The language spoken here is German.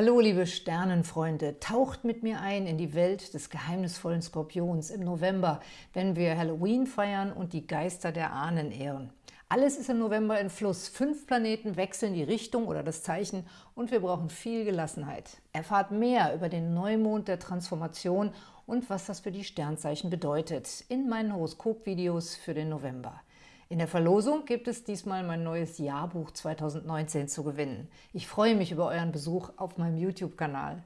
Hallo liebe Sternenfreunde, taucht mit mir ein in die Welt des geheimnisvollen Skorpions im November, wenn wir Halloween feiern und die Geister der Ahnen ehren. Alles ist im November in Fluss. Fünf Planeten wechseln die Richtung oder das Zeichen und wir brauchen viel Gelassenheit. Erfahrt mehr über den Neumond der Transformation und was das für die Sternzeichen bedeutet in meinen Horoskop-Videos für den November. In der Verlosung gibt es diesmal mein neues Jahrbuch 2019 zu gewinnen. Ich freue mich über euren Besuch auf meinem YouTube-Kanal.